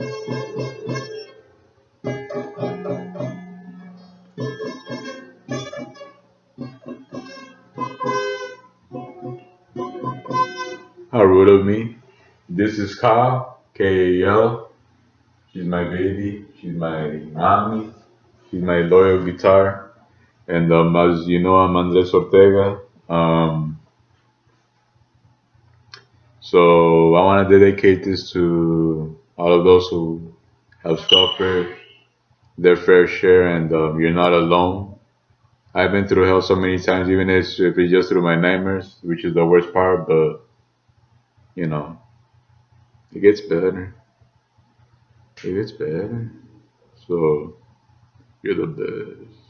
How rude of me. This is Kyle, K-A-L. She's my baby. She's my mommy. She's my loyal guitar. And um, as you know, I'm Andres Ortega. Um, so I want to dedicate this to all of those who have suffered their fair share, and um, you're not alone. I've been through hell so many times, even if if it's just through my nightmares, which is the worst part. But you know, it gets better. It gets better. So you're the best.